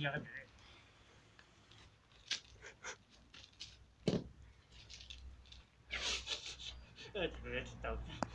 应该不会，这 个是。